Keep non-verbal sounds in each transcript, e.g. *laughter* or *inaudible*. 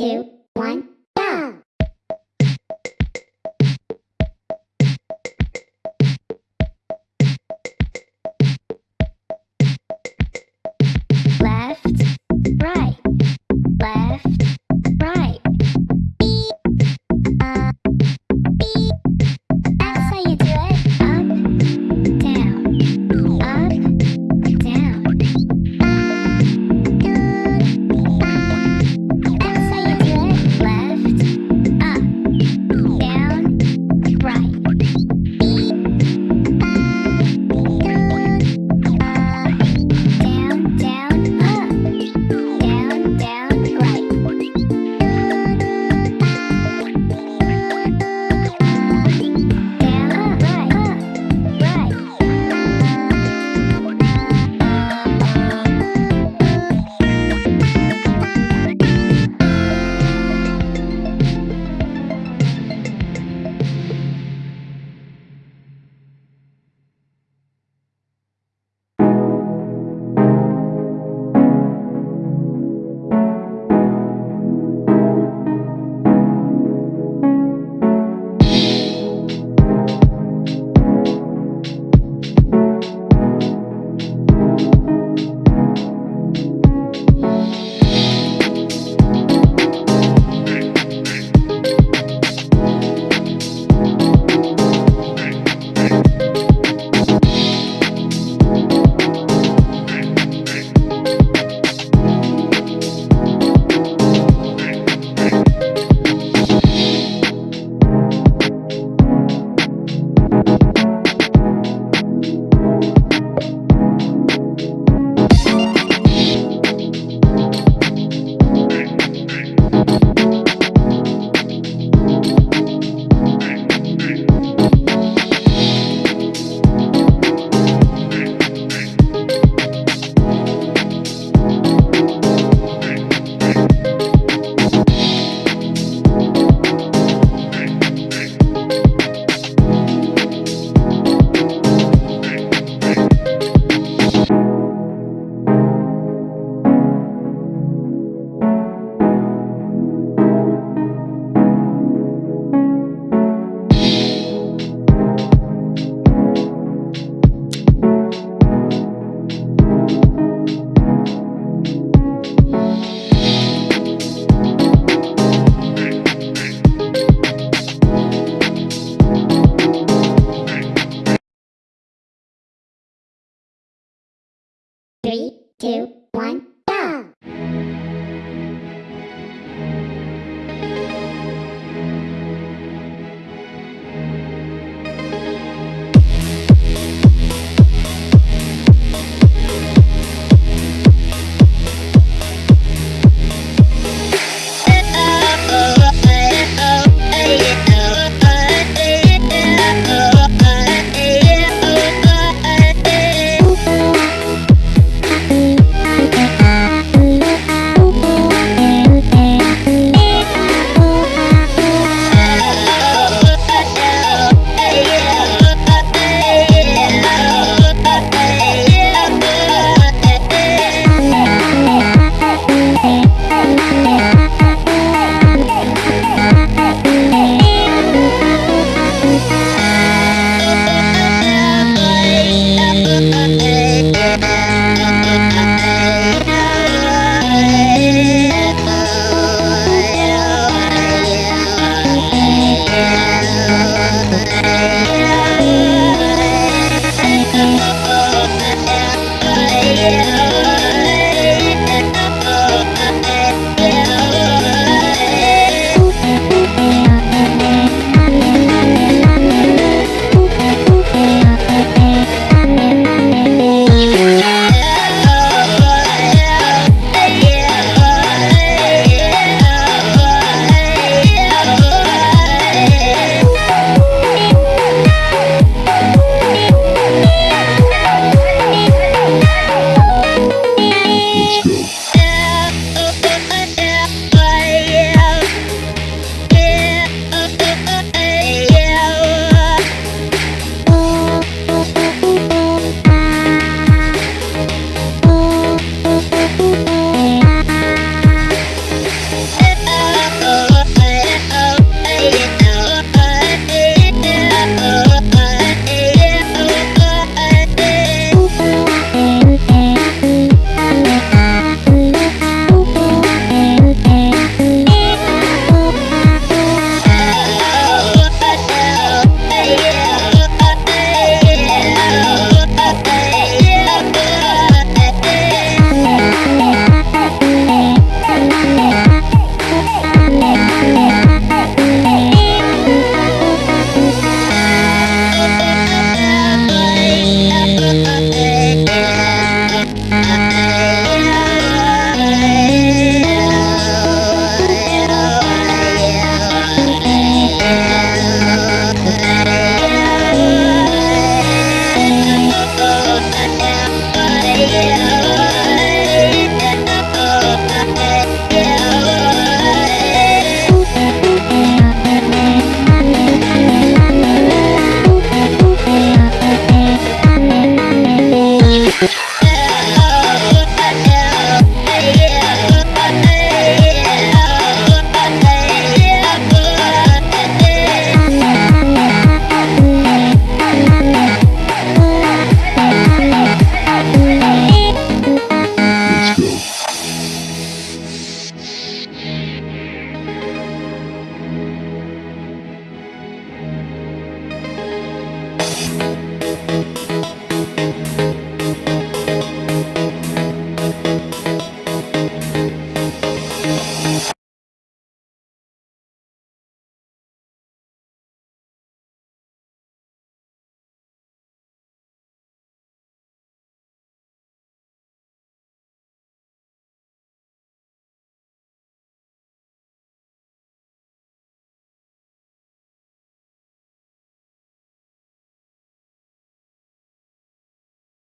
Two, two, one,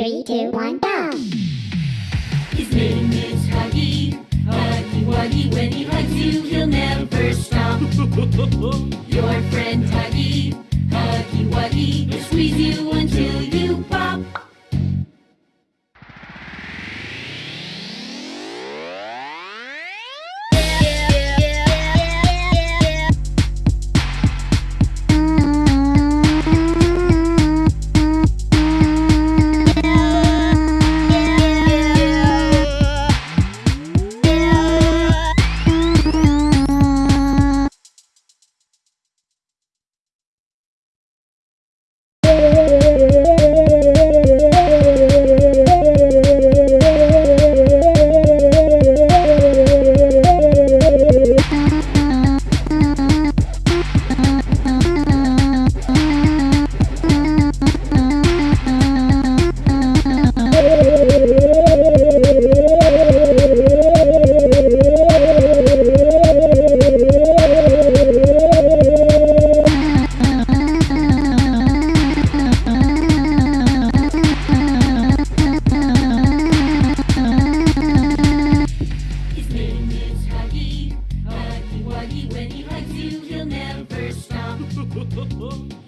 Three, two, one, go. His name is Huggy. Huggy Wuggy. When he hugs you, he'll never stop. *laughs* Your friend Huggy. Huggy Wuggy. Wuggy. When he you, he'll never stop. *laughs*